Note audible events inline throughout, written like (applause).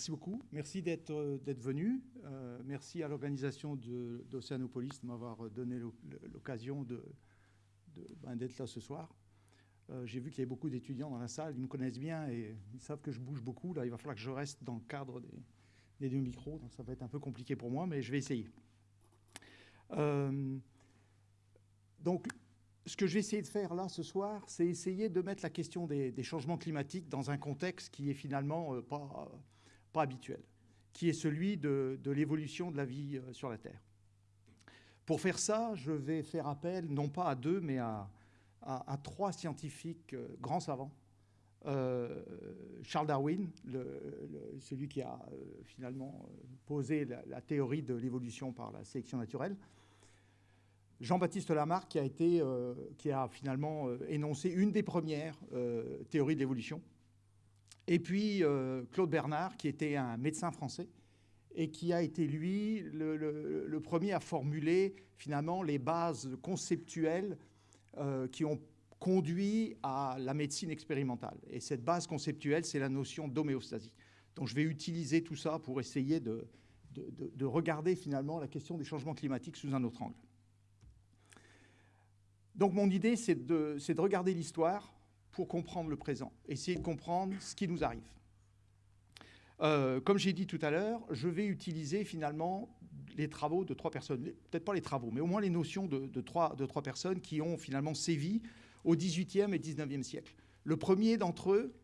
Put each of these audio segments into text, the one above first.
merci beaucoup. Merci d'être euh, venu. Euh, merci à l'organisation d'Océanopolis de, m'avoir donné l'occasion ben, d'être là ce soir. Euh, j'ai vu qu'il y avait beaucoup d'étudiants dans la salle. Ils me connaissent bien et ils savent que je bouge beaucoup. Là, il va falloir que je reste dans le cadre des, deux micros. Donc ça va être un peu compliqué pour moi, mais je vais essayer. donc, ce que je vais essayer de faire là ce soir, c'est essayer de mettre la question des, des, changements climatiques dans un contexte qui est finalement pas pas habituel, qui est celui de, l'évolution de la vie euh, sur la Terre. Pour faire ça, je vais faire appel non pas à deux, mais à, trois scientifiques euh, grands savants. Euh, Charles Darwin, celui qui a finalement posé la, théorie de l'évolution par la sélection naturelle. Jean-Baptiste Lamarck, qui a, été, qui a finalement énoncé une des premières théories de l'évolution, et puis euh, Claude Bernard, qui était un médecin français et qui a été, lui, le, premier à formuler finalement les bases conceptuelles euh, qui ont conduit à la médecine expérimentale. Et cette base conceptuelle, c'est la notion d'homéostasie. Donc je vais utiliser tout ça pour essayer de, de, regarder finalement la question des changements climatiques sous un autre angle. Donc mon idée, c'est de, de regarder l'histoire pour comprendre le présent, essayer de comprendre ce qui nous arrive. Euh, comme j'ai dit tout à l'heure, je vais utiliser finalement les travaux de trois personnes, peut-être pas les travaux, mais au moins les notions de, trois, de trois personnes qui ont finalement sévi au XVIIIe et XIXe siècle. Le premier d'entre eux,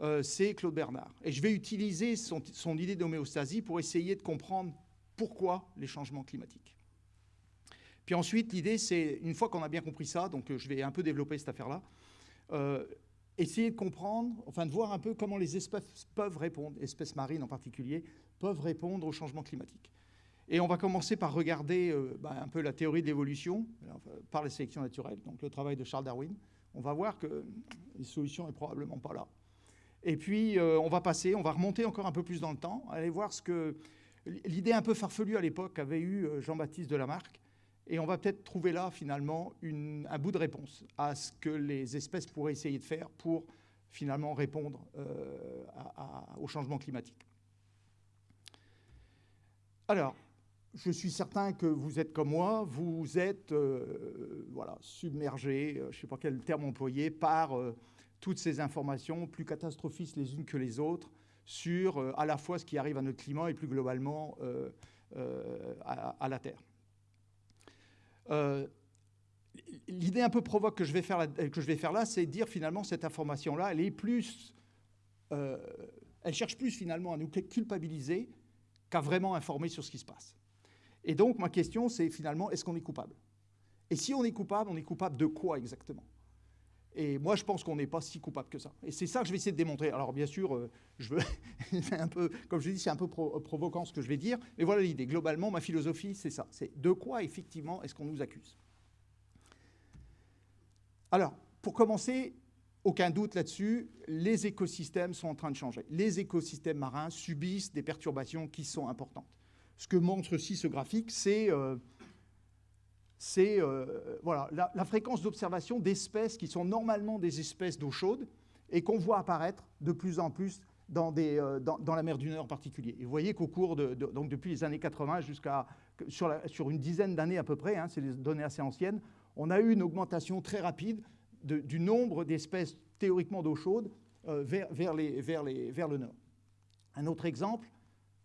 euh, c'est Claude Bernard. Et je vais utiliser son, son idée d'homéostasie pour essayer de comprendre pourquoi les changements climatiques. Puis ensuite, l'idée, c'est, une fois qu'on a bien compris ça, donc je vais un peu développer cette affaire-là, euh, essayer de comprendre, enfin de voir un peu comment les espèces peuvent répondre, espèces marines en particulier, peuvent répondre au changement climatique. Et on va commencer par regarder euh, bah, un peu la théorie de l'évolution par la sélection naturelle, donc le travail de Charles Darwin. On va voir que les solutions n'est probablement pas là. Et puis, euh, on va passer, on va remonter encore un peu plus dans le temps, aller voir ce que l'idée un peu farfelue à l'époque avait eu Jean-Baptiste de Lamarck, et on va peut-être trouver là, finalement, un bout de réponse à ce que les espèces pourraient essayer de faire pour, finalement, répondre euh, au changement climatique. Alors, je suis certain que vous êtes comme moi, vous êtes euh, voilà, submergé, euh, je ne sais pas quel terme employer, par toutes ces informations plus catastrophistes les unes que les autres sur à la fois ce qui arrive à notre climat et plus globalement à, la Terre. Euh, l'idée un peu provoque que je vais faire, que je là, c'est dire finalement cette information-là, elle est plus, euh, elle cherche plus finalement à nous culpabiliser qu'à vraiment informer sur ce qui se passe. Et donc ma question, c'est finalement, est-ce qu'on est coupable? Et si on est coupable, on est coupable de quoi exactement? Et moi, je pense qu'on n'est pas si coupable que ça. Et c'est ça que je vais essayer de démontrer. Alors, bien sûr, euh, je veux, (laughs) un peu, comme je dis, c'est un peu provoquant ce que je vais dire, mais voilà l'idée. Globalement, ma philosophie, c'est ça. C'est de quoi, effectivement, est-ce qu'on nous accuse? Alors, pour commencer, aucun doute là-dessus, les écosystèmes sont en train de changer. Les écosystèmes marins subissent des perturbations qui sont importantes. Ce que montre aussi ce graphique, c'est... Euh, c'est euh, voilà, la, fréquence d'observation d'espèces qui sont normalement des espèces d'eau chaude et qu'on voit apparaître de plus en plus dans, des, euh, dans, la mer du Nord en particulier. Et vous voyez qu'au cours de, donc depuis les années 80 jusqu'à sur, sur, une dizaine d'années à peu près, hein, c'est des données assez anciennes, on a eu une augmentation très rapide du nombre d'espèces théoriquement d'eau chaude euh, vers, vers, les, vers, les, vers le nord. Un autre exemple,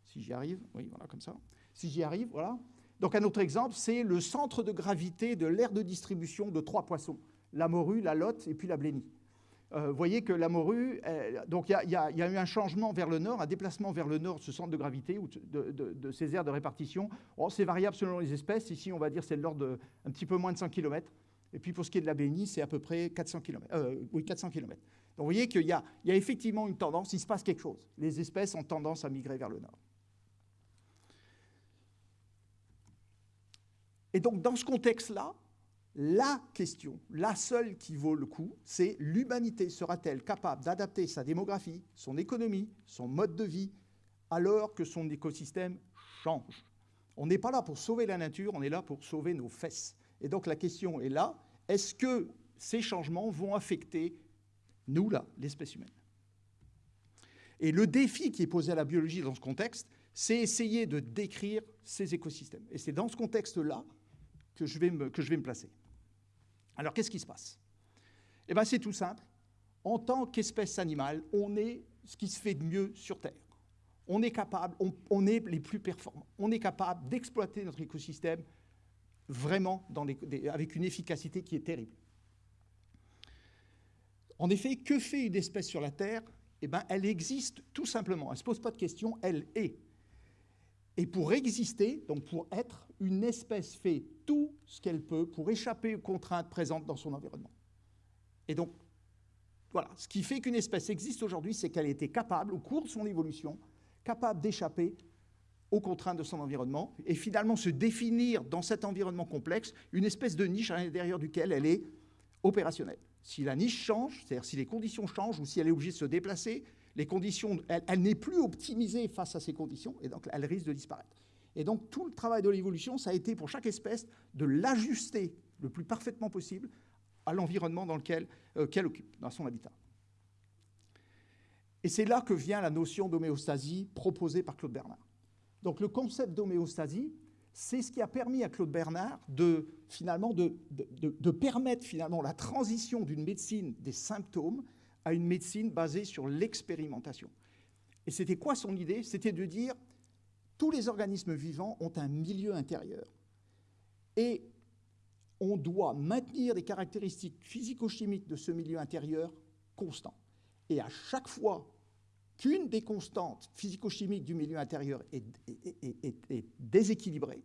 si j'y arrive, oui, voilà, comme ça. Si j'y arrive, voilà, donc un autre exemple, c'est le centre de gravité de l'aire de distribution de trois poissons, la morue, la lotte et puis la blénie. Euh, vous voyez que la morue, donc il y, a eu un changement vers le nord, un déplacement vers le nord de ce centre de gravité ou de, ces aires de répartition. Oh, c'est variable selon les espèces. Ici, on va dire c'est de l'ordre d'un petit peu moins de 100 km. Et puis pour ce qui est de la blénie, c'est à peu près 400 km. Euh, oui, 400 km. Donc vous voyez qu'il y, a effectivement une tendance, il se passe quelque chose. Les espèces ont tendance à migrer vers le nord. Et donc, dans ce contexte-là, La question, la seule qui vaut le coup, c'est l'humanité sera-t-elle capable d'adapter sa démographie, son économie, son mode de vie, alors que son écosystème change? On n'est pas là pour sauver la nature, on est là pour sauver nos fesses. Et donc la question est là, est-ce que ces changements vont affecter, nous là, l'espèce humaine? Et le défi qui est posé à la biologie dans ce contexte, c'est essayer de décrire ces écosystèmes. Et c'est dans ce contexte-là que, je vais me, placer. Alors qu'est-ce qui se passe? Eh bien c'est tout simple. En tant qu'espèce animale, on est ce qui se fait de mieux sur Terre. On est capable, on, est les plus performants. On est capable d'exploiter notre écosystème vraiment avec une efficacité qui est terrible. En effet, que fait une espèce sur la Terre? Eh bien, elle existe tout simplement. Elle ne se pose pas de questions, elle est. Et pour exister, donc pour être, une espèce fait tout ce qu'elle peut pour échapper aux contraintes présentes dans son environnement. Et donc, voilà, ce qui fait qu'une espèce existe aujourd'hui, c'est qu'elle été capable, au cours de son évolution, capable d'échapper aux contraintes de son environnement et finalement se définir dans cet environnement complexe une espèce de niche à l'intérieur duquel elle est opérationnelle. Si la niche change, c'est-à-dire si les conditions changent ou si elle est obligée de se déplacer, les conditions, elle, n'est plus optimisée face à ces conditions, et donc elle risque de disparaître. Et donc tout le travail de l'évolution, ça a été pour chaque espèce de l'ajuster le plus parfaitement possible à l'environnement dans lequel euh, qu'elle occupe, dans son habitat. Et c'est là que vient la notion d'homéostasie proposée par Claude Bernard. Donc le concept d'homéostasie, c'est ce qui a permis à Claude Bernard de, finalement, de, de permettre finalement la transition d'une médecine des symptômes à une médecine basée sur l'expérimentation. Et c'était quoi son idée? C'était de dire tous les organismes vivants ont un milieu intérieur. Et on doit maintenir des caractéristiques physico-chimiques de ce milieu intérieur constant. Et à chaque fois qu'une des constantes physico-chimiques du milieu intérieur est, est, déséquilibrée,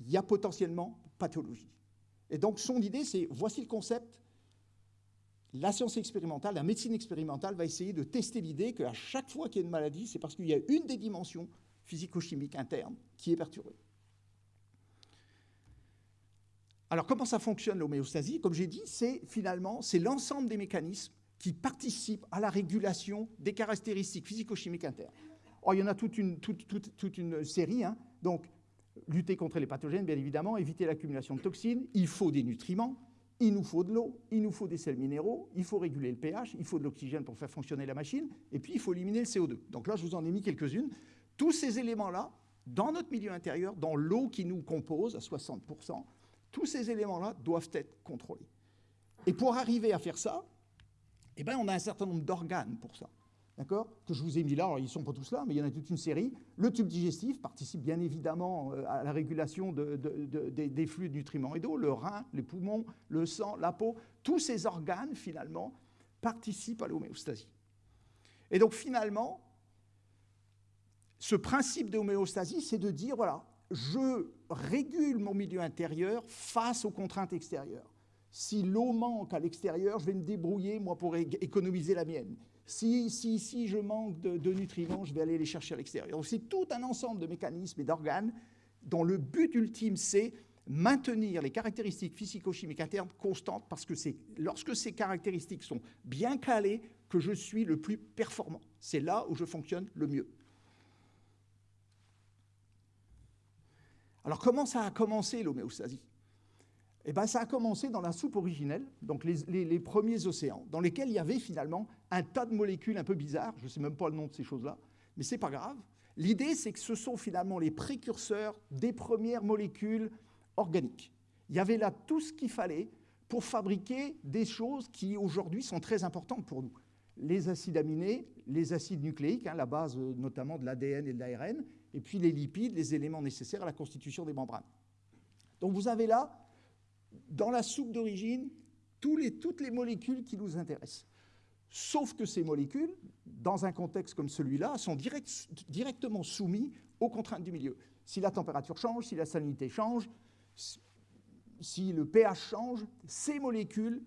il y a potentiellement pathologie. Et donc son idée, c'est voici le concept, la science expérimentale, la médecine expérimentale va essayer de tester l'idée qu'à chaque fois qu'il y a une maladie, c'est parce qu'il y a une des dimensions physico-chimiques internes qui est perturbée. Alors comment ça fonctionne l'homéostasie? Comme j'ai dit, c'est finalement l'ensemble des mécanismes qui participent à la régulation des caractéristiques physico-chimiques internes. Or, il y en a toute une, toute, une série. Hein. Donc, lutter contre les pathogènes, bien évidemment, éviter l'accumulation de toxines, il faut des nutriments, il nous faut de l'eau, il nous faut des sels minéraux, il faut réguler le pH, il faut de l'oxygène pour faire fonctionner la machine, et puis il faut éliminer le CO2. Donc là, je vous en ai mis quelques-unes. Tous ces éléments-là, dans notre milieu intérieur, dans l'eau qui nous compose à 60%, tous ces éléments-là doivent être contrôlés. Et pour arriver à faire ça, eh ben, on a un certain nombre d'organes pour ça d'accord? Que je vous ai mis là, alors ils ne sont pas tous là, mais il y en a toute une série. Le tube digestif participe bien évidemment euh, à la régulation des flux de nutriments et d'eau, le rein, les poumons, le sang, la peau, tous ces organes finalement participent à l'homéostasie. Et donc finalement, ce principe d'homéostasie, c'est de dire, voilà, je régule mon milieu intérieur face aux contraintes extérieures. Si l'eau manque à l'extérieur, je vais me débrouiller, moi, pour économiser la mienne. Si, je manque de, nutriments, je vais aller les chercher à l'extérieur. C'est tout un ensemble de mécanismes et d'organes dont le but ultime, c'est maintenir les caractéristiques physico-chimiques internes constantes parce que c'est lorsque ces caractéristiques sont bien calées que je suis le plus performant. C'est là où je fonctionne le mieux. Alors comment ça a commencé l'homéostasie? Eh ben, ça a commencé dans la soupe originelle, donc les, premiers océans, dans lesquels il y avait finalement un tas de molécules un peu bizarres, je ne sais même pas le nom de ces choses-là, mais ce n'est pas grave. L'idée, c'est que ce sont finalement les précurseurs des premières molécules organiques. Il y avait là tout ce qu'il fallait pour fabriquer des choses qui aujourd'hui sont très importantes pour nous. Les acides aminés, les acides nucléiques, hein, la base euh, notamment de l'ADN et de l'ARN, et puis les lipides, les éléments nécessaires à la constitution des membranes. Donc vous avez là dans la soupe d'origine toutes les molécules qui nous intéressent. Sauf que ces molécules, dans un contexte comme celui-là, sont directement soumises aux contraintes du milieu. Si la température change, si la salinité change, si le pH change, ces molécules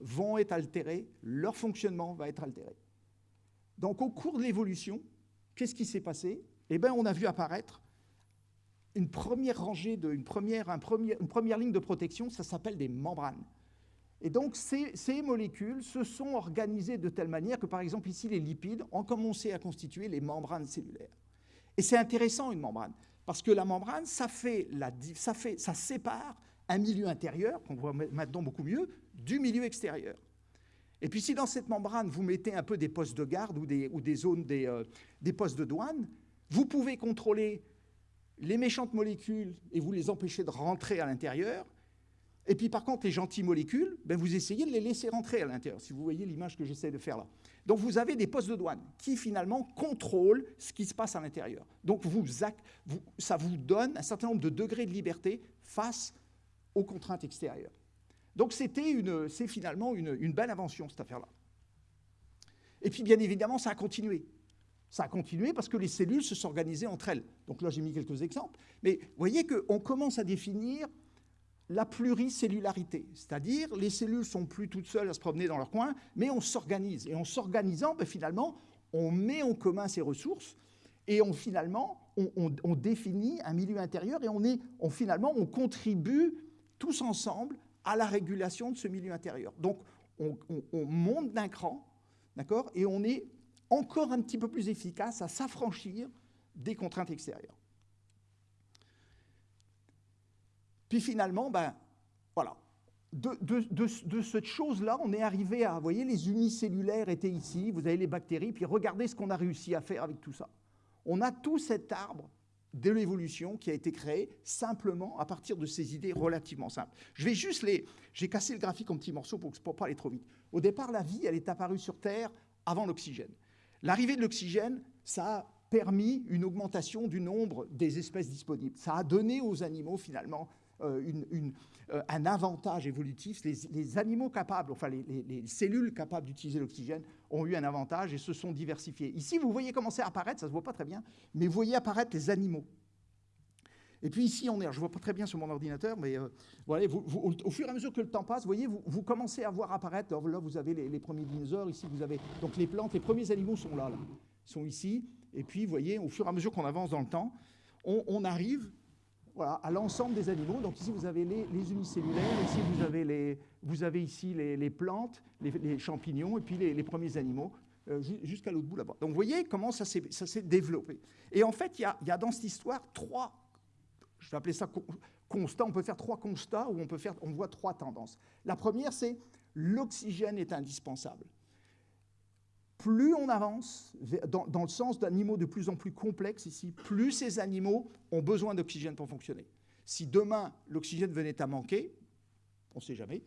vont être altérées, leur fonctionnement va être altéré. Donc au cours de l'évolution, qu'est-ce qui s'est passé? Eh bien, on a vu apparaître une première rangée, de, première, une première ligne de protection, ça s'appelle des membranes. Et donc, ces, ces, molécules se sont organisées de telle manière que, par exemple, ici, les lipides ont commencé à constituer les membranes cellulaires. Et c'est intéressant, une membrane, parce que la membrane, ça, fait la, ça, fait, ça sépare un milieu intérieur, qu'on voit maintenant beaucoup mieux, du milieu extérieur. Et puis si dans cette membrane, vous mettez un peu des postes de garde ou des, ou des zones, des, euh, des postes de douane, vous pouvez contrôler les méchantes molécules et vous les empêcher de rentrer à l'intérieur. Et puis par contre, les gentilles molécules, ben, vous essayez de les laisser rentrer à l'intérieur, si vous voyez l'image que j'essaie de faire là. Donc vous avez des postes de douane qui finalement contrôlent ce qui se passe à l'intérieur. Donc vous, ça vous donne un certain nombre de degrés de liberté face aux contraintes extérieures. Donc c'est finalement une, une belle invention, cette affaire-là. Et puis bien évidemment, ça a continué. Ça a continué parce que les cellules se sont organisées entre elles. Donc là, j'ai mis quelques exemples. Mais vous voyez qu'on commence à définir la pluricellularité, c'est-à-dire les cellules sont plus toutes seules à se promener dans leur coin, mais on s'organise. Et en s'organisant, ben, finalement, on met en commun ces ressources et on, finalement, on, définit un milieu intérieur et on, contribue tous ensemble à la régulation de ce milieu intérieur. Donc, on, on monte d'un cran, d'accord, et on est encore un petit peu plus efficace à s'affranchir des contraintes extérieures. Puis finalement, ben, voilà, de, cette chose-là, on est arrivé à, vous voyez, les unicellulaires étaient ici, vous avez les bactéries, puis regardez ce qu'on a réussi à faire avec tout ça. On a tout cet arbre de l'évolution qui a été créé simplement à partir de ces idées relativement simples. Je vais juste les... J'ai cassé le graphique en petits morceaux pour ne pas aller trop vite. Au départ, la vie, elle est apparue sur Terre avant l'oxygène. L'arrivée de l'oxygène, ça a permis une augmentation du nombre des espèces disponibles. Ça a donné aux animaux, finalement, euh, euh, un avantage évolutif. Les, animaux capables, enfin les, cellules capables d'utiliser l'oxygène ont eu un avantage et se sont diversifiées. Ici, vous voyez commencer à apparaître, ça ne se voit pas très bien, mais vous voyez apparaître les animaux. Et puis ici, on est, je ne vois pas très bien sur mon ordinateur, mais euh, voilà, au, fur et à mesure que le temps passe, vous voyez, vous, commencez à voir apparaître, là vous avez les, premiers dinosaures, ici vous avez donc les plantes, les premiers animaux sont là, sont ici, et puis vous voyez, au fur et à mesure qu'on avance dans le temps, on arrive à l'ensemble des animaux. Donc ici, vous avez les, unicellulaires, ici, vous avez, les, vous avez ici les, plantes, les, champignons, et puis les, premiers animaux, euh, jusqu'à l'autre bout là-bas. Donc vous voyez comment ça s'est développé. Et en fait, il y a, dans cette histoire trois, je vais appeler ça constats, on peut faire trois constats où on, peut faire, on voit trois tendances. La première, c'est l'oxygène est indispensable plus on avance dans, le sens d'animaux de plus en plus complexes ici, plus ces animaux ont besoin d'oxygène pour fonctionner. Si demain l'oxygène venait à manquer, on ne sait jamais,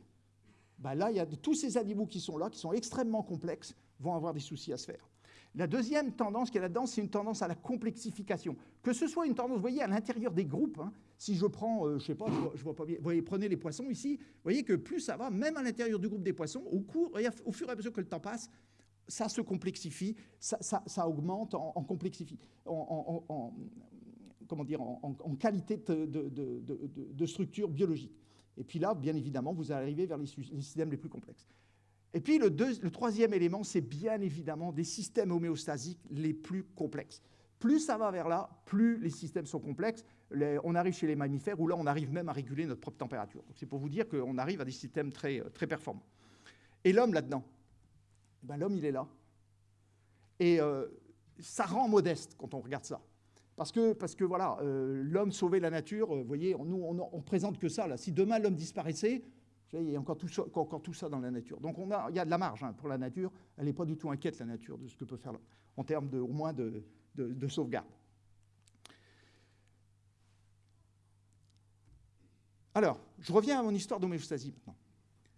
ben là, il y a tous ces animaux qui sont là, qui sont extrêmement complexes, vont avoir des soucis à se faire. La deuxième tendance qu'il y a là-dedans, c'est une tendance à la complexification. Que ce soit une tendance, vous voyez, à l'intérieur des groupes, hein, si je prends, euh, je ne sais pas, je vois, pas bien, vous voyez, prenez les poissons ici, vous voyez que plus ça va, même à l'intérieur du groupe des poissons, au, cours, au fur et à mesure que le temps passe, ça se complexifie, ça, augmente en, complexifie, en, comment dire, en, qualité de, structure biologique. Et puis là, bien évidemment, vous arrivez vers les, systèmes les plus complexes. Et puis le, troisième élément, c'est bien évidemment des systèmes homéostasiques les plus complexes. Plus ça va vers là, plus les systèmes sont complexes. on arrive chez les mammifères où là, on arrive même à réguler notre propre température. C'est pour vous dire qu'on arrive à des systèmes très, très performants. Et l'homme là-dedans ben, l'homme, il est là. Et euh, ça rend modeste quand on regarde ça. Parce que, parce que voilà, euh, l'homme sauvait la nature, euh, vous voyez, nous, on, ne présente que ça. Là. Si demain l'homme disparaissait, il y a encore tout, ça, dans la nature. Donc il y a de la marge hein, pour la nature. Elle n'est pas du tout inquiète, la nature, de ce que peut faire en termes de, au moins de, de sauvegarde. Alors, je reviens à mon histoire d'homéostasie maintenant.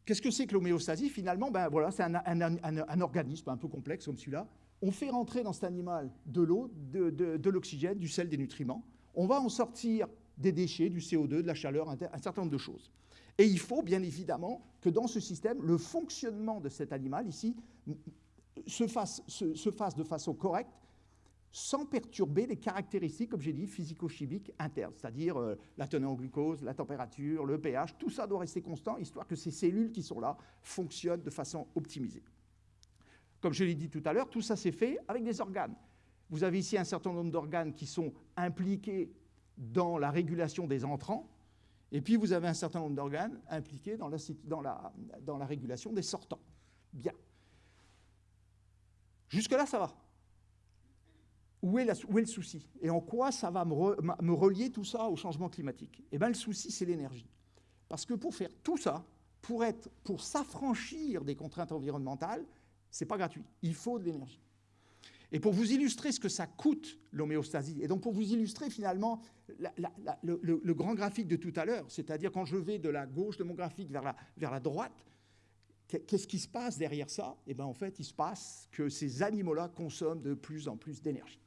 Qu'est-ce que c'est que l'homéostasie? Finalement, ben voilà, c'est un, organisme un peu complexe comme celui-là. On fait rentrer dans cet animal de l'eau, de, l'oxygène, du sel, des nutriments. On va en sortir des déchets, du CO2, de la chaleur, un, certain nombre de choses. Et il faut bien évidemment que dans ce système, le fonctionnement de cet animal ici se fasse, se fasse de façon correcte sans perturber les caractéristiques, comme j'ai dit, physico-chimiques internes, c'est-à-dire euh, la teneur en glucose, la température, le pH, tout ça doit rester constant, histoire que ces cellules qui sont là fonctionnent de façon optimisée. Comme je l'ai dit tout à l'heure, tout ça s'est fait avec des organes. Vous avez ici un certain nombre d'organes qui sont impliqués dans la régulation des entrants, et puis vous avez un certain nombre d'organes impliqués dans la, régulation des sortants. Bien. Jusque-là, ça va. Où est, le souci? Et en quoi ça va me, relier tout ça au changement climatique? Eh bien, le souci, c'est l'énergie. Parce que pour faire tout ça, pour, pour s'affranchir des contraintes environnementales, ce n'est pas gratuit. Il faut de l'énergie. Et pour vous illustrer ce que ça coûte, l'homéostasie, et donc pour vous illustrer finalement le, grand graphique de tout à l'heure, c'est-à-dire quand je vais de la gauche de mon graphique vers la, vers la droite, qu'est-ce qui se passe derrière ça? Eh bien en fait, il se passe que ces animaux-là consomment de plus en plus d'énergie.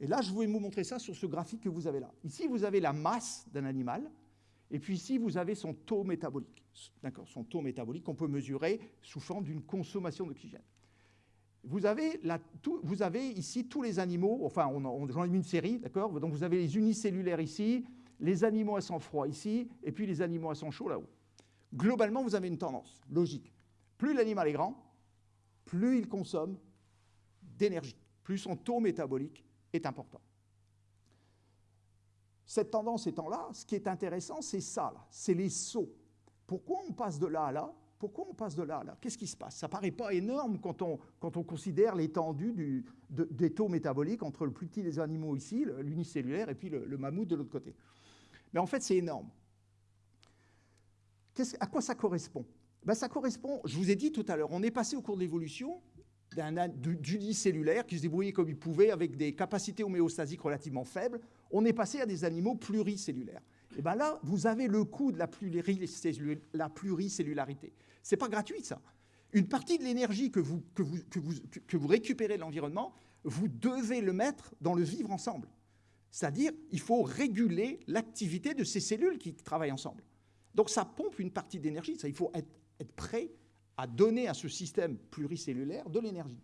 Et là, je vais vous montrer ça sur ce graphique que vous avez là. Ici, vous avez la masse d'un animal, et puis ici, vous avez son taux métabolique. D'accord Son taux métabolique qu'on peut mesurer sous forme d'une consommation d'oxygène. Vous avez, ici tous les animaux, enfin, on, j'en ai mis une série, d'accord? Donc vous avez les unicellulaires ici, les animaux à sang froid ici, et puis les animaux à sang chaud là-haut. Globalement, vous avez une tendance logique. Plus l'animal est grand, plus il consomme d'énergie, plus son taux métabolique est important. Cette tendance étant là, ce qui est intéressant, c'est ça, c'est les sauts. Pourquoi on passe de là à là? Pourquoi on passe de là là? Qu'est-ce qui se passe? Ça ne paraît pas énorme quand on, quand on considère l'étendue des taux métaboliques entre le plus petit des animaux ici, l'unicellulaire, et puis le, mammouth de l'autre côté. Mais en fait, c'est énorme. à quoi ça correspond? Ben, Ça correspond, je vous ai dit tout à l'heure, on est passé au cours de l'évolution d'unicellulaires qui se débrouillaient comme ils pouvaient avec des capacités homéostasiques relativement faibles, on est passé à des animaux pluricellulaires. Et bien là, vous avez le coût de la, pluricellularité. Ce n'est pas gratuit, ça. Une partie de l'énergie que vous, récupérez de l'environnement, vous devez le mettre dans le vivre ensemble. C'est-à-dire, il faut réguler l'activité de ces cellules qui travaillent ensemble. Donc ça pompe une partie d'énergie, il faut être, être prêt à donner à ce système pluricellulaire de l'énergie.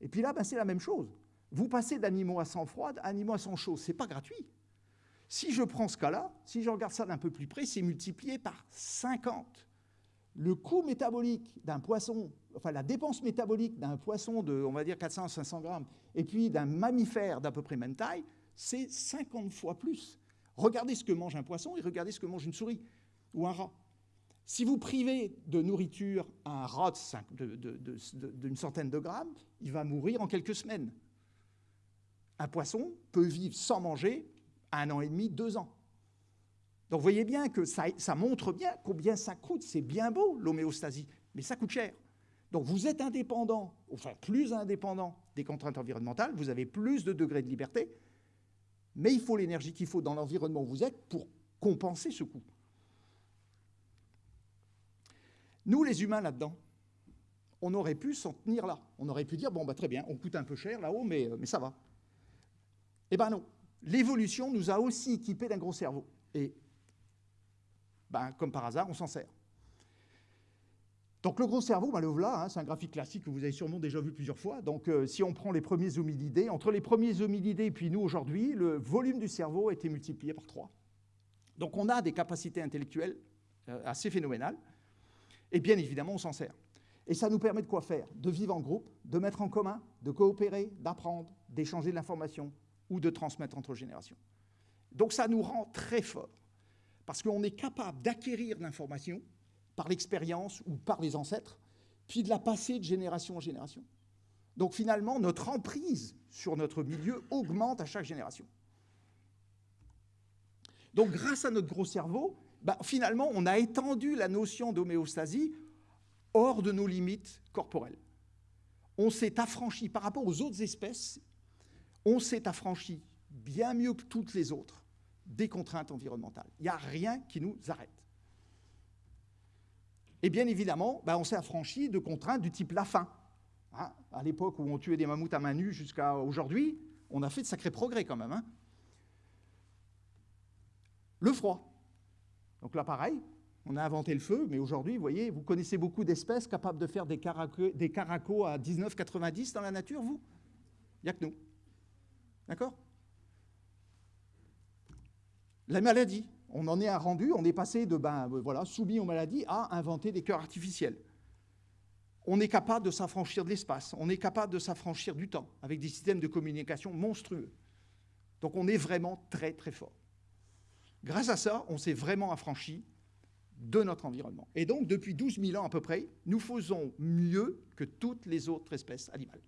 Et puis là, ben, c'est la même chose. Vous passez d'animaux à sang froid à animaux à sang chaud. Ce n'est pas gratuit. Si je prends ce cas-là, si je regarde ça d'un peu plus près, c'est multiplié par 50. Le coût métabolique d'un poisson, enfin la dépense métabolique d'un poisson de, on va dire, 400 à 500 grammes, et puis d'un mammifère d'à peu près même taille, c'est 50 fois plus. Regardez ce que mange un poisson et regardez ce que mange une souris ou un rat. Si vous privez de nourriture un rat d'une centaine de grammes, il va mourir en quelques semaines. Un poisson peut vivre sans manger un an et demi, deux ans. Donc vous voyez bien que ça, montre bien combien ça coûte. C'est bien beau l'homéostasie, mais ça coûte cher. Donc vous êtes indépendant, enfin plus indépendant des contraintes environnementales, vous avez plus de degrés de liberté, mais il faut l'énergie qu'il faut dans l'environnement où vous êtes pour compenser ce coût. Nous, les humains, là-dedans, on aurait pu s'en tenir là. On aurait pu dire, bon, bah, très bien, on coûte un peu cher là-haut, mais, euh, mais ça va. Eh bien non. L'évolution nous a aussi équipés d'un gros cerveau. Et, ben, comme par hasard, on s'en sert. Donc le gros cerveau, ben, le voilà, hein, c'est un graphique classique que vous avez sûrement déjà vu plusieurs fois. Donc euh, si on prend les premiers hominidés, entre les premiers hominidés et puis nous aujourd'hui, le volume du cerveau a été multiplié par 3. Donc on a des capacités intellectuelles euh, assez phénoménales. Et bien évidemment, on s'en sert. Et ça nous permet de quoi faire? De vivre en groupe, de mettre en commun, de coopérer, d'apprendre, d'échanger de l'information ou de transmettre entre générations. Donc ça nous rend très forts, parce qu'on est capable d'acquérir l'information par l'expérience ou par les ancêtres, puis de la passer de génération en génération. Donc finalement, notre emprise sur notre milieu augmente à chaque génération. Donc grâce à notre gros cerveau, bah, finalement, on a étendu la notion d'homéostasie hors de nos limites corporelles. On s'est affranchi par rapport aux autres espèces, on s'est affranchi bien mieux que toutes les autres des contraintes environnementales. Il n'y a rien qui nous arrête. Et bien évidemment, bah, on s'est affranchi de contraintes du type la faim. Hein, à l'époque où on tuait des mammouths à main nue jusqu'à aujourd'hui, on a fait de sacrés progrès quand même. Hein. Le froid. Donc là, pareil, on a inventé le feu, mais aujourd'hui, vous voyez, vous connaissez beaucoup d'espèces capables de faire des, caracos à 19,90 dans la nature, vous? Il n'y a que nous. D'accord? La maladie, on en est un rendu, on est passé de, ben voilà, soumis aux maladies à inventer des cœurs artificiels. On est capable de s'affranchir de l'espace, on est capable de s'affranchir du temps, avec des systèmes de communication monstrueux. Donc on est vraiment très très fort. Grâce à ça, on s'est vraiment affranchi de notre environnement. Et donc, depuis 12 000 ans à peu près, nous faisons mieux que toutes les autres espèces animales.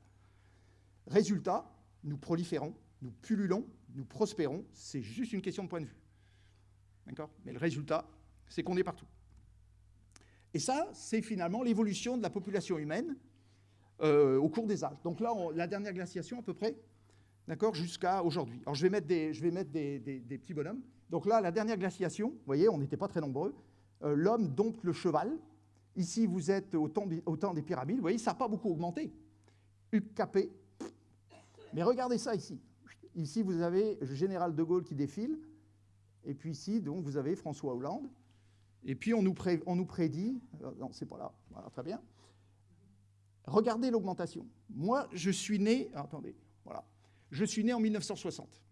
Résultat, nous proliférons, nous pullulons, nous prospérons. C'est juste une question de point de vue. D'accord? Mais le résultat, c'est qu'on est partout. Et ça, c'est finalement l'évolution de la population humaine euh, au cours des âges. Donc là, la dernière glaciation à peu près, d'accord, jusqu'à aujourd'hui. Alors je vais mettre, des, je vais mettre des, petits bonhommes. Donc là, la dernière glaciation, vous voyez, on n'était pas très nombreux. Euh, l'homme dompte le cheval. Ici, vous êtes au temps, au temps des pyramides. Vous voyez, ça n'a pas beaucoup augmenté. UKP. Mais regardez ça ici. Ici, vous avez le général de Gaulle qui défile. Et puis ici, donc, vous avez François Hollande. Et puis, on nous, prédit... Euh, non, c'est pas là. Voilà, très bien. Regardez l'augmentation. Moi, je suis né... attendez, voilà. Je suis né en 1960.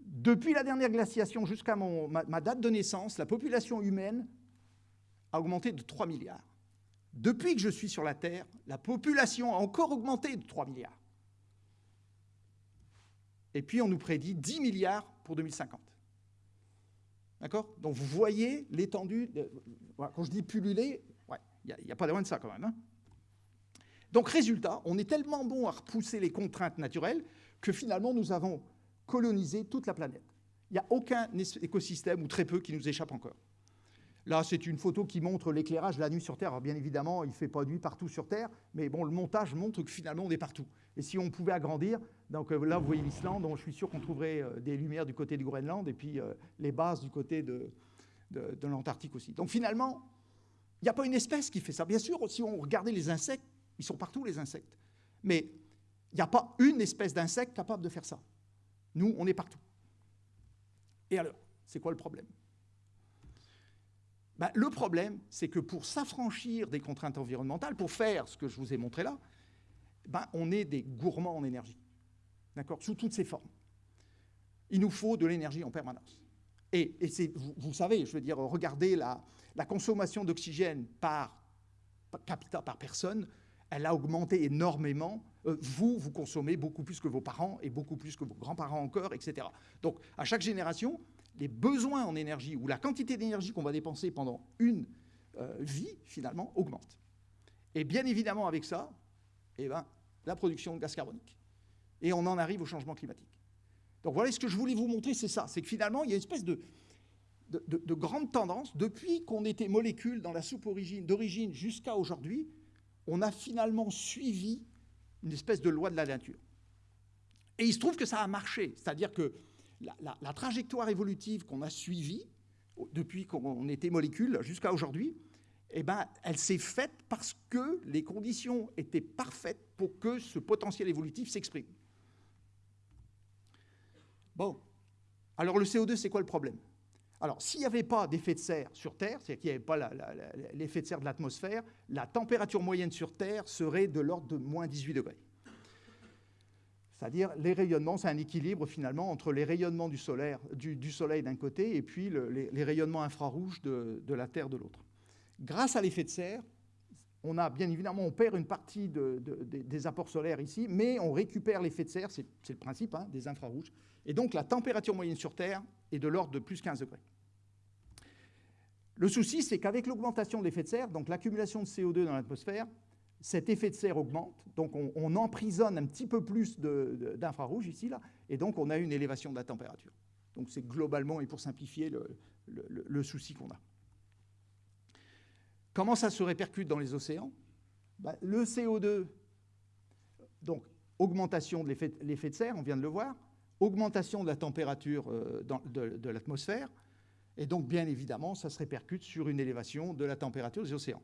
Depuis la dernière glaciation jusqu'à ma, date de naissance, la population humaine a augmenté de 3 milliards. Depuis que je suis sur la Terre, la population a encore augmenté de 3 milliards. Et puis on nous prédit 10 milliards pour 2050. D'accord? Donc vous voyez l'étendue. Quand je dis pulluler, il n'y a, pas de loin de ça quand même. Hein. Donc résultat, on est tellement bon à repousser les contraintes naturelles que finalement nous avons colonisé toute la planète. Il n'y a aucun écosystème, ou très peu, qui nous échappe encore. Là, c'est une photo qui montre l'éclairage la nuit sur Terre. Bien évidemment, il ne fait pas nuit partout sur Terre, mais bon, le montage montre que finalement, on est partout. Et si on pouvait agrandir, donc euh, là, vous voyez l'Islande, je suis sûr qu'on trouverait euh, des lumières du côté du Groenland, et puis euh, les bases du côté de l'Antarctique aussi. Donc finalement, il n'y a pas une espèce qui fait ça. Bien sûr, si on regardait les insectes, ils sont partout, les insectes. Mais il n'y a pas une espèce d'insecte capable de faire ça. Nous, on est partout. Et alors, c'est quoi le problème? Ben, Le problème, c'est que pour s'affranchir des contraintes environnementales, pour faire ce que je vous ai montré là, ben, on est des gourmands en énergie. D'accord Sous toutes ses formes. Il nous faut de l'énergie en permanence. Et, vous, savez, je veux dire, regardez la, consommation d'oxygène par, par capita, par personne, elle a augmenté énormément. Euh, vous, vous consommez beaucoup plus que vos parents et beaucoup plus que vos grands-parents encore, etc. Donc, à chaque génération, les besoins en énergie ou la quantité d'énergie qu'on va dépenser pendant une euh, vie, finalement, augmente. Et bien évidemment, avec ça, eh ben, la production de gaz carbonique. Et on en arrive au changement climatique. Donc voilà ce que je voulais vous montrer, c'est ça. C'est que finalement, il y a une espèce de, de, de grande tendance, depuis qu'on était molécules dans la soupe d'origine jusqu'à aujourd'hui, on a finalement suivi une espèce de loi de la nature. Et il se trouve que ça a marché, c'est-à-dire que la, trajectoire évolutive qu'on a suivie depuis qu'on était molécule jusqu'à aujourd'hui, eh ben, elle s'est faite parce que les conditions étaient parfaites pour que ce potentiel évolutif s'exprime. Bon, alors le CO2, c'est quoi le problème? Alors, s'il n'y avait pas d'effet de serre sur Terre, c'est-à-dire qu'il n'y avait pas l'effet de serre de l'atmosphère, la température moyenne sur Terre serait de l'ordre de moins 18 degrés. C'est-à-dire, les rayonnements, c'est un équilibre finalement entre les rayonnements du, Soleil d'un côté et puis les, rayonnements infrarouges de, la Terre de l'autre. Grâce à l'effet de serre, on a bien évidemment, on perd une partie des apports solaires ici, mais on récupère l'effet de serre, c'est le principe hein, des infrarouges. Et donc la température moyenne sur Terre est de l'ordre de plus 15 degrés. Le souci, c'est qu'avec l'augmentation de l'effet de serre, donc l'accumulation de CO2 dans l'atmosphère, cet effet de serre augmente, donc on, emprisonne un petit peu plus d'infrarouge ici, là, et donc on a une élévation de la température. Donc c'est globalement, et pour simplifier, le, souci qu'on a. Comment ça se répercute dans les océans? Ben, Le CO2, donc augmentation de l'effet de serre, on vient de le voir, augmentation de la température euh, de, l'atmosphère, et donc bien évidemment, ça se répercute sur une élévation de la température des océans.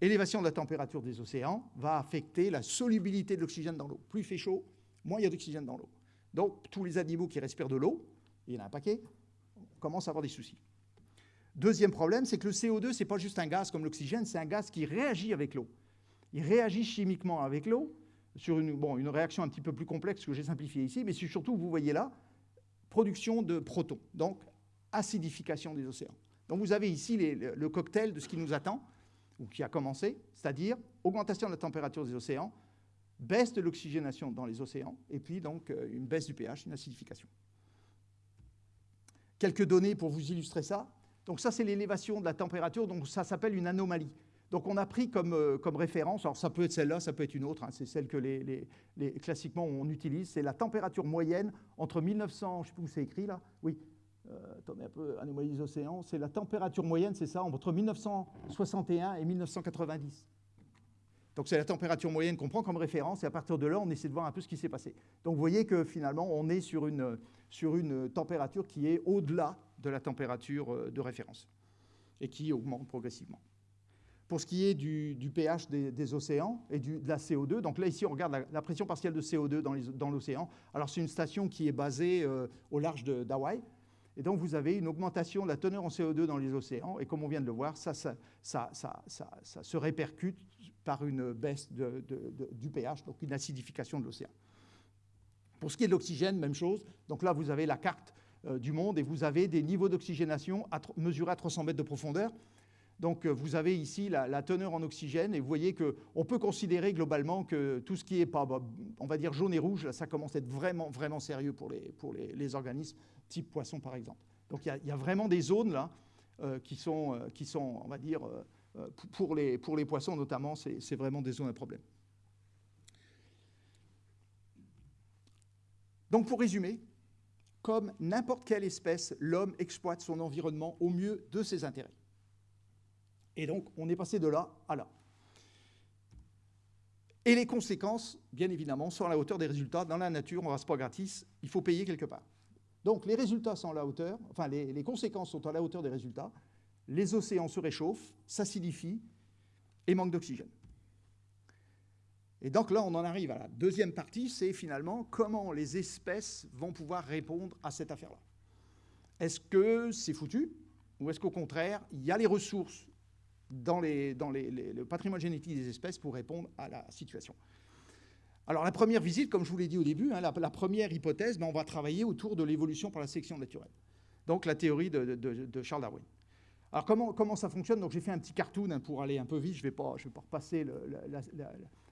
Élévation de la température des océans va affecter la solubilité de l'oxygène dans l'eau. Plus il fait chaud, moins il y a d'oxygène dans l'eau. Donc tous les animaux qui respirent de l'eau, il y en a un paquet, commencent à avoir des soucis. Deuxième problème, c'est que le CO2, ce n'est pas juste un gaz comme l'oxygène, c'est un gaz qui réagit avec l'eau. Il réagit chimiquement avec l'eau, sur une, réaction un petit peu plus complexe que j'ai simplifiée ici, mais surtout, vous voyez là, production de protons, donc acidification des océans. Donc vous avez ici le cocktail de ce qui nous attend, ou qui a commencé, c'est-à-dire augmentation de la température des océans, baisse de l'oxygénation dans les océans, et puis donc euh, une baisse du pH, une acidification. Quelques données pour vous illustrer ça. Donc ça, c'est l'élévation de la température, donc ça s'appelle une anomalie. Donc on a pris comme, euh, comme référence, alors ça peut être celle-là, ça peut être une autre, hein, c'est celle que les, classiquement on utilise, c'est la température moyenne entre 1900, je sais plus où c'est écrit là, oui, attendez un peu, anomalie des océans, c'est la température moyenne, c'est ça, entre 1961 et 1990. Donc c'est la température moyenne qu'on prend comme référence, et à partir de là, on essaie de voir un peu ce qui s'est passé. Donc vous voyez que finalement, on est sur une, sur une température qui est au-delà de la température euh, de référence, et qui augmente progressivement. Pour ce qui est du, pH des, océans et de la CO2, donc là ici on regarde la, pression partielle de CO2 dans l'océan. Alors c'est une station qui est basée euh, au large d'Hawaï. Et donc vous avez une augmentation de la teneur en CO2 dans les océans. Et comme on vient de le voir, ça, se répercute par une baisse du pH, donc une acidification de l'océan. Pour ce qui est de l'oxygène, même chose. Donc là vous avez la carte euh, du monde et vous avez des niveaux d'oxygénation mesurés à 300 mètres de profondeur. Donc euh, vous avez ici la, teneur en oxygène et vous voyez qu'on peut considérer globalement que tout ce qui est pas, bah, on va dire jaune et rouge, ça commence à être vraiment, sérieux pour les, organismes type poisson par exemple. Donc il y, a vraiment des zones là euh, qui, sont, euh, qui sont, on va dire, pour les poissons notamment, c'est vraiment des zones à problème. Donc pour résumer, comme n'importe quelle espèce, l'homme exploite son environnement au mieux de ses intérêts. Et donc, on est passé de là à là. Et les conséquences, bien évidemment, sont à la hauteur des résultats. Dans la nature, on ne reste pas gratis, il faut payer quelque part. Donc, les résultats sont à la hauteur, enfin, les, conséquences sont à la hauteur des résultats. Les océans se réchauffent, s'acidifient et manquent d'oxygène. Et donc là, on en arrive à la deuxième partie, c'est finalement comment les espèces vont pouvoir répondre à cette affaire-là. Est-ce que c'est foutu ou est-ce qu'au contraire, il y a les ressources dans, le patrimoine génétique des espèces pour répondre à la situation. Alors la première visite, comme je vous l'ai dit au début, hein, la, première hypothèse, ben, on va travailler autour de l'évolution par la sélection naturelle. Donc la théorie de, Charles Darwin. Alors comment, ça fonctionne? Donc j'ai fait un petit cartoon hein, pour aller un peu vite, je ne vais, pas, repasser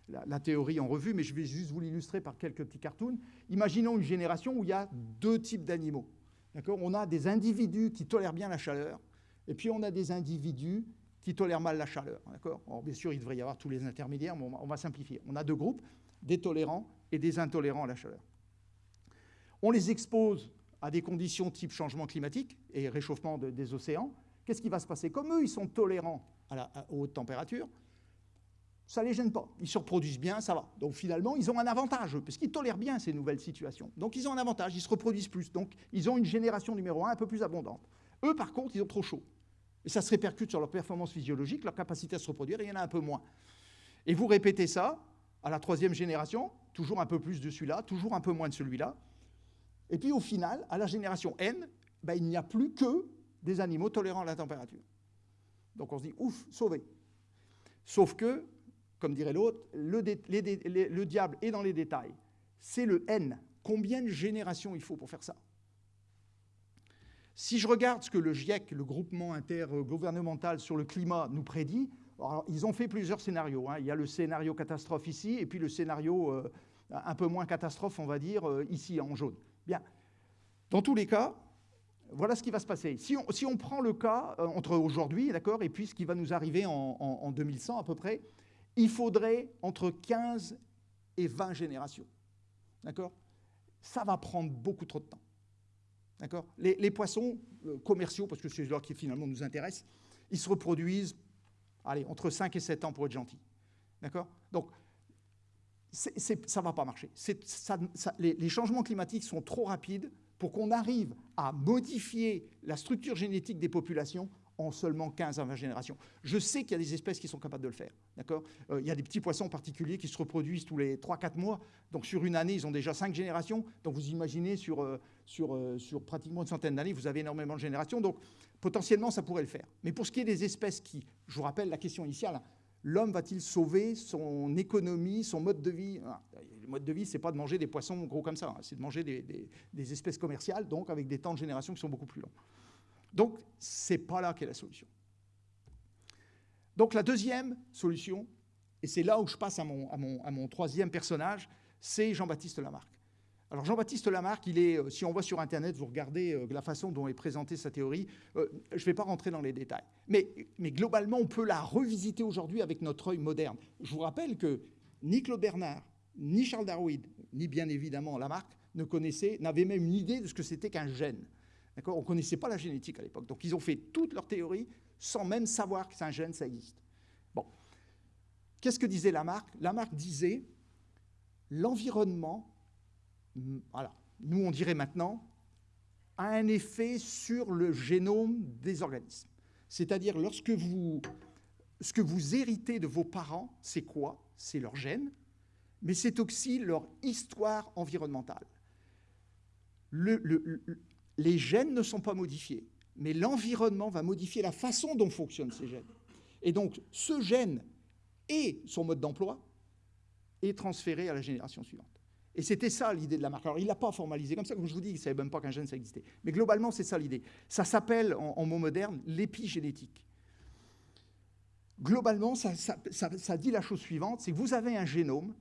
la, théorie en revue, mais je vais juste vous l'illustrer par quelques petits cartoons. Imaginons une génération où il y a deux types d'animaux. On a des individus qui tolèrent bien la chaleur, et puis on a des individus qui tolèrent mal la chaleur. Bien sûr, il devrait y avoir tous les intermédiaires, mais on va, simplifier. On a deux groupes, des tolérants et des intolérants à la chaleur. On les expose à des conditions type changement climatique et réchauffement des océans. Qu'est-ce qui va se passer? Comme eux, ils sont tolérants à la, haute température, ça ne les gêne pas. Ils se reproduisent bien, ça va. Donc finalement, ils ont un avantage, puisqu'ils tolèrent bien ces nouvelles situations. Donc ils ont un avantage, ils se reproduisent plus. Donc ils ont une génération numéro un un peu plus abondante. Eux, par contre, ils ont trop chaud. Et ça se répercute sur leur performance physiologique, leur capacité à se reproduire, et il y en a un peu moins. Et vous répétez ça à la troisième génération, toujours un peu plus de celui-là, toujours un peu moins de celui-là. Et puis au final, à la génération N, ben, il n'y a plus que des animaux tolérants à la température. Donc on se dit, ouf, sauvé. Sauf que, comme dirait l'autre, le, le diable est dans les détails. C'est le N. Combien de générations il faut pour faire ça? Si je regarde ce que le GIEC, le groupement intergouvernemental sur le climat, nous prédit, ils ont fait plusieurs scénarios. Hein. Il y a le scénario catastrophe ici, et puis le scénario euh, un peu moins catastrophe, on va dire, euh, ici en jaune. Bien. Dans tous les cas, voilà ce qui va se passer. Si on, prend le cas euh, entre aujourd'hui, d'accord, et puis ce qui va nous arriver en, en 2100 à peu près, il faudrait entre 15 et 20 générations. D'accord? Ça va prendre beaucoup trop de temps. D'accord? Les, poissons euh, commerciaux, parce que c'est là qui finalement nous intéresse, ils se reproduisent, allez, entre 5 et 7 ans pour être gentils. D'accord? Donc, ça ne va pas marcher. les, changements climatiques sont trop rapides pour qu'on arrive à modifier la structure génétique des populations en seulement 15 à 20 générations. Je sais qu'il y a des espèces qui sont capables de le faire. D'accord? Euh, Il y a des petits poissons particuliers qui se reproduisent tous les 3-4 mois. Donc sur une année, ils ont déjà 5 générations. Donc vous imaginez sur, euh, sur, euh, sur pratiquement une centaine d'années, vous avez énormément de générations. Donc potentiellement, ça pourrait le faire. Mais pour ce qui est des espèces qui, je vous rappelle la question initiale, l'homme va-t-il sauver son économie, son mode de vie? Ah, Le mode de vie, ce n'est pas de manger des poissons gros comme ça, hein. c'est de manger des, des espèces commerciales, donc avec des temps de génération qui sont beaucoup plus longs. Donc, ce n'est pas là qu'est la solution. Donc, la deuxième solution, Et c'est là où je passe à mon, à mon, à mon troisième personnage, c'est Jean-Baptiste Lamarck. Alors Jean-Baptiste Lamarck, il est, euh, si on va sur Internet, vous regardez euh, la façon dont est présentée sa théorie, euh, je ne vais pas rentrer dans les détails. Mais, mais globalement, on peut la revisiter aujourd'hui avec notre œil moderne. Je vous rappelle que ni Claude Bernard, ni Charles Darwin, ni bien évidemment Lamarck, ne connaissaient, n'avaient même une idée de ce que c'était qu'un gène. On ne connaissait pas la génétique à l'époque. Donc ils ont fait toute leur théorie sans même savoir qu'un gène, ça existe. Bon. Qu'est-ce que disait Lamarck? Lamarck disait l'environnement, voilà, nous on dirait maintenant, a un effet sur le génome des organismes. C'est-à-dire lorsque vous, ce que vous héritez de vos parents, c'est quoi? C'est leur gène, mais c'est aussi leur histoire environnementale. Le, le, les gènes ne sont pas modifiés, mais l'environnement va modifier la façon dont fonctionnent ces gènes. Et donc, ce gène et son mode d'emploi est transféré à la génération suivante. Et c'était ça l'idée de la marque. Alors, il ne l'a pas formalisé comme ça, comme je vous dis, il ne savait même pas qu'un gène, ça existait. Mais globalement, c'est ça l'idée. Ça s'appelle, en, mots modernes, l'épigénétique. Globalement, ça, ça dit la chose suivante, c'est que vous avez un génome,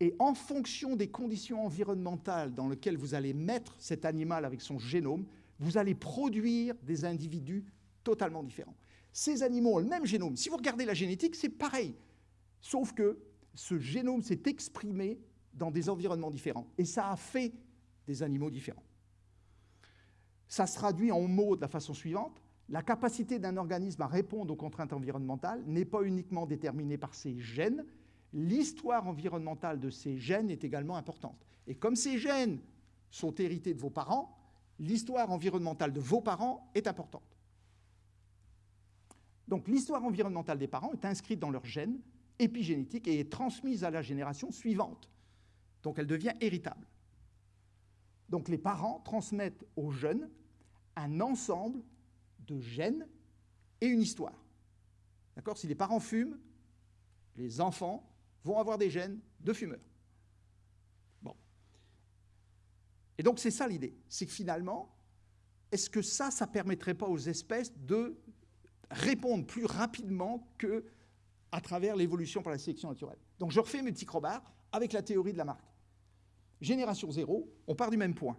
et en fonction des conditions environnementales dans lesquelles vous allez mettre cet animal avec son génome, vous allez produire des individus totalement différents. Ces animaux ont le même génome. Si vous regardez la génétique, c'est pareil. Sauf que ce génome s'est exprimé dans des environnements différents. Et ça a fait des animaux différents. Ça se traduit en mots de la façon suivante. La capacité d'un organisme à répondre aux contraintes environnementales n'est pas uniquement déterminée par ses gènes, l'histoire environnementale de ces gènes est également importante. Et comme ces gènes sont hérités de vos parents, l'histoire environnementale de vos parents est importante. Donc l'histoire environnementale des parents est inscrite dans leurs gènes épigénétiques et est transmise à la génération suivante. Donc elle devient héritable. Donc les parents transmettent aux jeunes un ensemble de gènes et une histoire. D'accord? Si les parents fument, les enfants vont avoir des gènes de fumeurs. Bon. Et donc c'est ça l'idée, c'est que finalement, est-ce que ça, ça permettrait pas aux espèces de répondre plus rapidement que à travers l'évolution par la sélection naturelle? Donc je refais mes petits crobards avec la théorie de la marque. Génération zéro, on part du même point.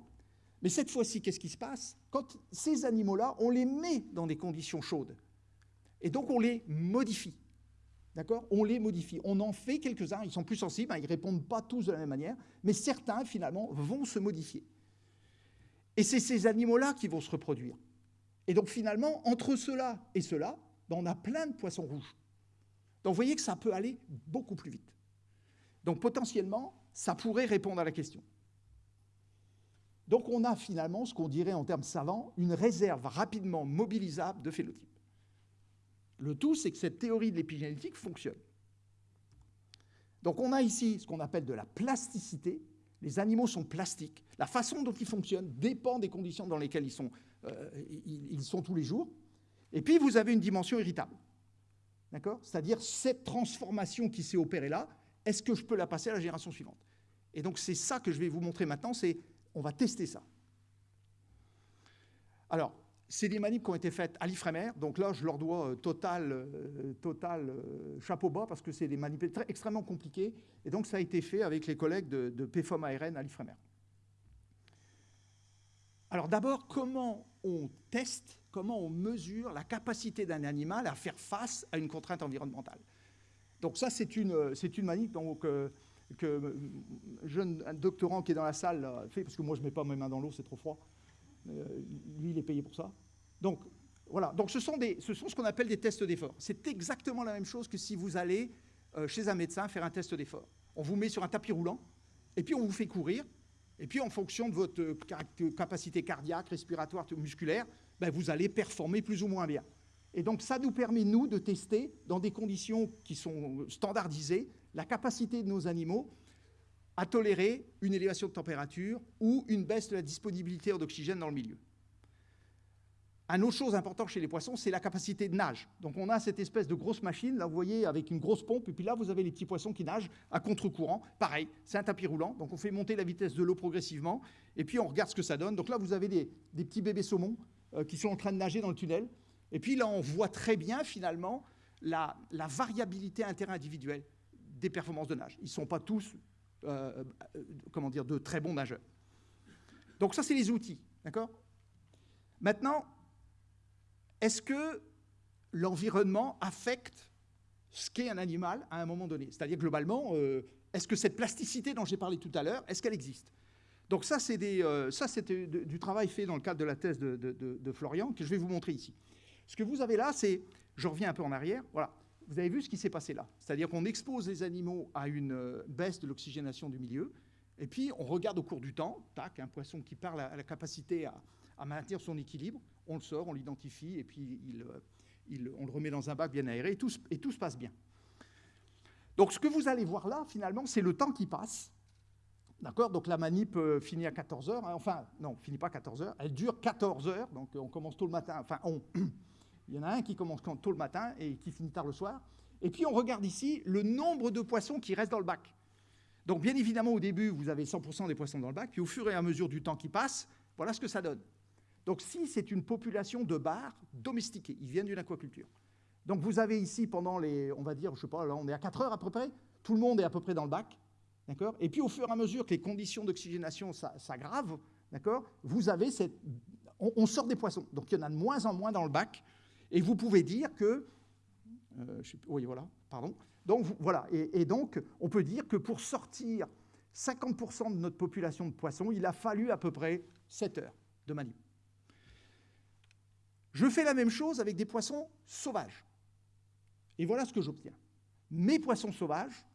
Mais cette fois-ci, qu'est-ce qui se passe? Quand ces animaux-là, on les met dans des conditions chaudes. Et donc on les modifie. On les modifie. On en fait quelques-uns, ils sont plus sensibles, hein, ils ne répondent pas tous de la même manière, mais certains, finalement, vont se modifier. Et c'est ces animaux-là qui vont se reproduire. Et donc, finalement, entre cela et cela, ben, on a plein de poissons rouges. Donc, vous voyez que ça peut aller beaucoup plus vite. Donc, potentiellement, ça pourrait répondre à la question. Donc, on a finalement ce qu'on dirait en termes savants, une réserve rapidement mobilisable de phénotypes. Le tout, c'est que cette théorie de l'épigénétique fonctionne. Donc on a ici ce qu'on appelle de la plasticité. Les animaux sont plastiques. La façon dont ils fonctionnent dépend des conditions dans lesquelles ils sont, euh, ils, sont tous les jours. Et puis vous avez une dimension irritable. D'accord? C'est-à-dire cette transformation qui s'est opérée là, est-ce que je peux la passer à la génération suivante? Et donc c'est ça que je vais vous montrer maintenant, c'est on va tester ça. Alors, c'est des manips qui ont été faites à l'IFREMER, donc là, je leur dois euh, total, euh, total euh, chapeau bas, parce que c'est des manips extrêmement compliqués, et donc ça a été fait avec les collègues de, de PFOM ARN à l'IFREMER. Alors d'abord, comment on teste, comment on mesure la capacité d'un animal à faire face à une contrainte environnementale? Donc ça, c'est une, une manip donc, que un jeune doctorant qui est dans la salle fait, parce que moi je ne mets pas mes mains dans l'eau, c'est trop froid. Euh, lui, il est payé pour ça. Donc, voilà. Donc, ce sont, ce, sont ce qu'on appelle des tests d'effort. C'est exactement la même chose que si vous allez euh, chez un médecin faire un test d'effort. On vous met sur un tapis roulant, et puis on vous fait courir, et puis en fonction de votre euh, capacité cardiaque, respiratoire, musculaire, ben, vous allez performer plus ou moins bien. Et donc ça nous permet, nous, de tester, dans des conditions qui sont standardisées, la capacité de nos animaux à tolérer une élévation de température ou une baisse de la disponibilité d'oxygène dans le milieu. Un autre chose importante chez les poissons, c'est la capacité de nage. Donc on a cette espèce de grosse machine, là vous voyez, avec une grosse pompe, et puis là vous avez les petits poissons qui nagent à contre-courant. Pareil, c'est un tapis roulant, donc on fait monter la vitesse de l'eau progressivement, et puis on regarde ce que ça donne. Donc là vous avez des, petits bébés saumons euh, qui sont en train de nager dans le tunnel, et puis là on voit très bien finalement la, la variabilité interindividuelle des performances de nage. Ils ne sont pas tous, euh, euh, comment dire, de très bons nageurs. Donc ça, c'est les outils, d'accord? Maintenant, est-ce que l'environnement affecte ce qu'est un animal à un moment donné? C'est-à-dire, globalement, euh, est-ce que cette plasticité dont j'ai parlé tout à l'heure, est-ce qu'elle existe? Donc ça, c'est du travail fait dans le cadre de la thèse de Florian, que je vais vous montrer ici. Ce que vous avez là, c'est, je reviens un peu en arrière, voilà, vous avez vu ce qui s'est passé là. C'est-à-dire qu'on expose les animaux à une euh, baisse de l'oxygénation du milieu, et puis on regarde au cours du temps, tac, un poisson qui à la capacité à, maintenir son équilibre, on le sort, on l'identifie, et puis euh, on le remet dans un bac bien aéré, et tout, et tout se passe bien. Donc ce que vous allez voir là, finalement, c'est le temps qui passe. D'accord? Donc la manip euh, finit à 14 heures. Hein. enfin, non, finit pas à 14 heures. Elle dure 14 heures. Donc on commence tôt le matin. Enfin, on, (clears throat) Il y en a un qui commence tôt le matin et qui finit tard le soir. Et puis on regarde ici le nombre de poissons qui restent dans le bac. Donc bien évidemment, au début, vous avez 100% des poissons dans le bac, puis au fur et à mesure du temps qui passe, voilà ce que ça donne. Donc si c'est une population de bars domestiqués, ils viennent d'une aquaculture. Donc vous avez ici pendant les, on va dire, je sais pas, là on est à 4 heures à peu près, tout le monde est à peu près dans le bac, d'accord? Et puis au fur et à mesure que les conditions d'oxygénation s'aggravent, d'accord? Vous avez cette, on, on, sort des poissons, donc il y en a de moins en moins dans le bac, et vous pouvez dire que... Euh, oui, voilà, pardon. Donc, voilà, et, donc, on peut dire que pour sortir 50% de notre population de poissons, il a fallu à peu près 7 heures de manip. Je fais la même chose avec des poissons sauvages. Et voilà ce que j'obtiens. Mes poissons sauvages,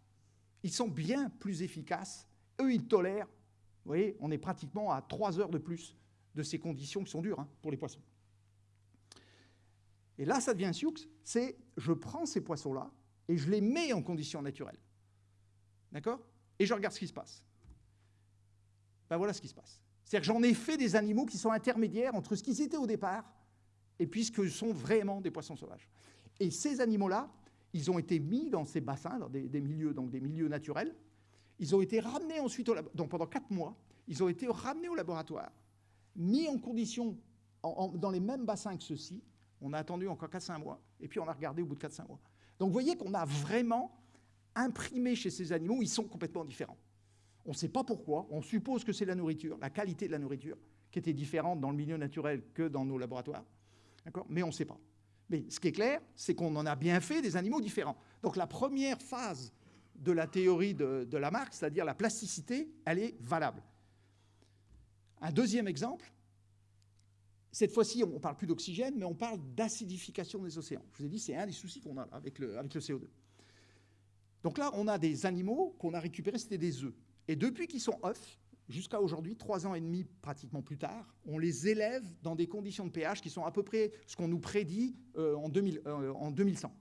ils sont bien plus efficaces. Eux, ils tolèrent, vous voyez, on est pratiquement à 3 heures de plus de ces conditions qui sont dures hein, pour les poissons. Et là, ça devient un sioux, c'est je prends ces poissons-là et je les mets en conditions naturelles. D'accord? Et je regarde ce qui se passe. Ben voilà ce qui se passe. C'est-à-dire que j'en ai fait des animaux qui sont intermédiaires entre ce qu'ils étaient au départ et puis ce que sont vraiment des poissons sauvages. Et ces animaux-là, ils ont été mis dans ces bassins, dans des, milieux, donc des milieux naturels. Ils ont été ramenés ensuite au laboratoire. Donc pendant quatre mois, ils ont été ramenés au laboratoire, mis en conditions dans les mêmes bassins que ceux-ci, on a attendu encore 4-5 mois, et puis on a regardé au bout de 4-5 mois. Donc vous voyez qu'on a vraiment imprimé chez ces animaux, ils sont complètement différents. On ne sait pas pourquoi, on suppose que c'est la nourriture, la qualité de la nourriture, qui était différente dans le milieu naturel que dans nos laboratoires, mais on ne sait pas. Mais ce qui est clair, c'est qu'on en a bien fait des animaux différents. Donc la première phase de la théorie de, de Lamarck, c'est-à-dire la plasticité, elle est valable. Un deuxième exemple, cette fois-ci, on ne parle plus d'oxygène, mais on parle d'acidification des océans. Je vous ai dit, c'est un des soucis qu'on a avec le, avec le CO2. Donc là, on a des animaux qu'on a récupérés, c'était des œufs. Et depuis qu'ils sont œufs, jusqu'à aujourd'hui, trois ans et demi pratiquement plus tard, on les élève dans des conditions de pH qui sont à peu près ce qu'on nous prédit euh, en, 2000, euh, 2100.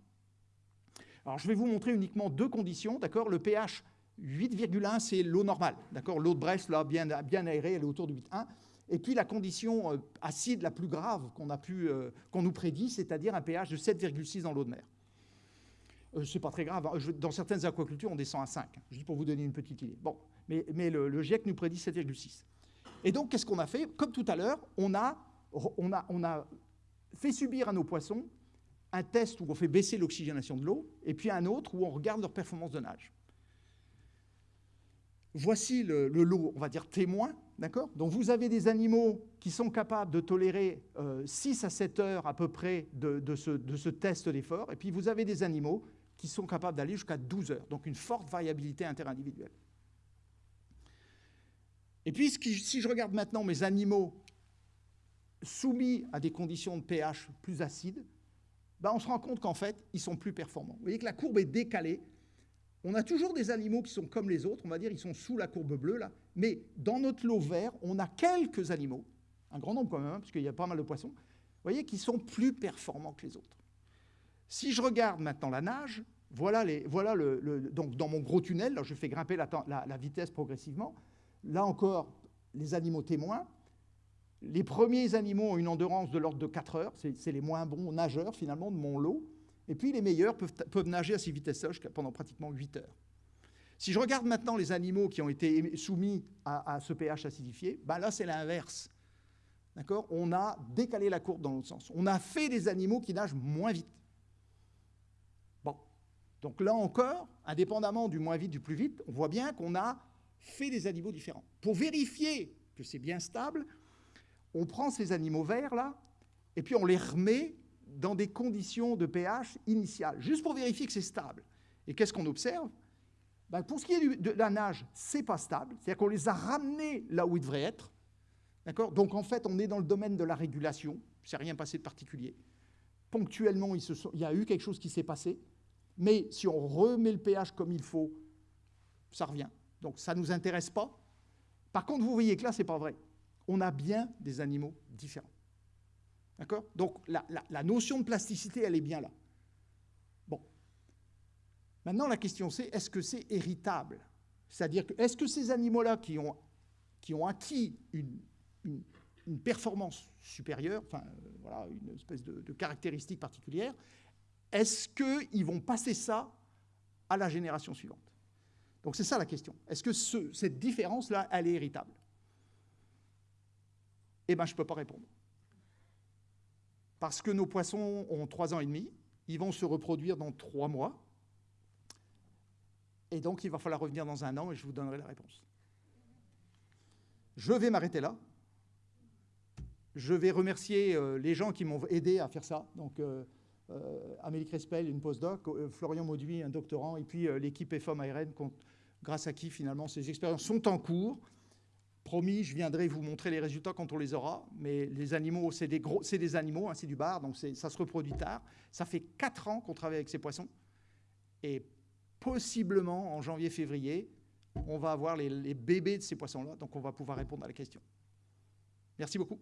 Alors je vais vous montrer uniquement deux conditions, d'accord? Le pH 8,1, c'est l'eau normale, d'accord? L'eau de Brest, là, bien, bien aérée, elle est autour de 8,1. Et puis la condition euh, acide la plus grave qu'on euh, qu'on nous prédit, c'est-à-dire un pH de 7,6 dans l'eau de mer. Euh, c'est pas très grave. Hein. Dans certaines aquacultures, on descend à 5. Je dis pour vous donner une petite idée. Bon, mais, mais le, GIEC nous prédit 7,6. Et donc, qu'est-ce qu'on a fait? Comme tout à l'heure, on a, on, a, on a fait subir à nos poissons un test où on fait baisser l'oxygénation de l'eau, et puis un autre où on regarde leur performance de nage. Voici le, lot, on va dire, témoin. D'accord Donc vous avez des animaux qui sont capables de tolérer 6 euh, à 7 heures à peu près de, ce, test d'effort, et puis vous avez des animaux qui sont capables d'aller jusqu'à 12 heures, donc une forte variabilité interindividuelle. Et puis si je regarde maintenant mes animaux soumis à des conditions de pH plus acides, ben on se rend compte qu'en fait, ils sont plus performants. Vous voyez que la courbe est décalée on a toujours des animaux qui sont comme les autres, on va dire, ils sont sous la courbe bleue, là, mais dans notre lot vert, on a quelques animaux, un grand nombre quand même, hein, parce qu'il y a pas mal de poissons, voyez, qui sont plus performants que les autres. Si je regarde maintenant la nage, voilà, les, voilà le, donc dans mon gros tunnel, là, je fais grimper la, la vitesse progressivement, là encore, les animaux témoins, les premiers animaux ont une endurance de l'ordre de 4 heures, c'est les moins bons nageurs finalement de mon lot, et puis les meilleurs peuvent, nager à ces vitesses-là pendant pratiquement 8 heures. Si je regarde maintenant les animaux qui ont été soumis à, ce pH acidifié, ben là c'est l'inverse. D'accord? On a décalé la courbe dans l'autre sens. On a fait des animaux qui nagent moins vite. Bon. Donc là encore, indépendamment du moins vite, du plus vite, on voit bien qu'on a fait des animaux différents. Pour vérifier que c'est bien stable, on prend ces animaux verts là, et puis on les remet dans des conditions de pH initiales, juste pour vérifier que c'est stable. Et qu'est-ce qu'on observe? Ben, Pour ce qui est de la nage, c'est pas stable, c'est-à-dire qu'on les a ramenés là où ils devraient être. D'accord? Donc en fait, on est dans le domaine de la régulation, s'est rien passé de particulier. Ponctuellement, il, il y a eu quelque chose qui s'est passé, mais si on remet le pH comme il faut, ça revient. Donc ça ne nous intéresse pas. Par contre, vous voyez que là, ce n'est pas vrai. On a bien des animaux différents. D'accord? Donc la, notion de plasticité, elle est bien là. Bon. Maintenant, la question c'est, est-ce que c'est héritable? C'est-à-dire, que, est-ce que ces animaux-là qui ont, qui ont acquis une, performance supérieure, enfin, euh, voilà, une espèce de caractéristique particulière, est-ce qu'ils vont passer ça à la génération suivante? Donc c'est ça la question. Est-ce que cette différence-là, elle est héritable? Eh bien, je ne peux pas répondre. Parce que nos poissons ont trois ans et demi, ils vont se reproduire dans trois mois, et donc il va falloir revenir dans un an et je vous donnerai la réponse. Je vais m'arrêter là. Je vais remercier euh, les gens qui m'ont aidé à faire ça. Donc, euh, euh, Amélie Crespel, une postdoc, Florian Mauduit, un doctorant, et puis l'équipe EFOM ARN, grâce à qui finalement ces expériences sont en cours. Promis, je viendrai vous montrer les résultats quand on les aura, mais les animaux, c'est des, des animaux, hein, c'est du bar, donc ça se reproduit tard. Ça fait 4 ans qu'on travaille avec ces poissons, et possiblement en janvier-février, on va avoir les bébés de ces poissons-là, donc on va pouvoir répondre à la question. Merci beaucoup.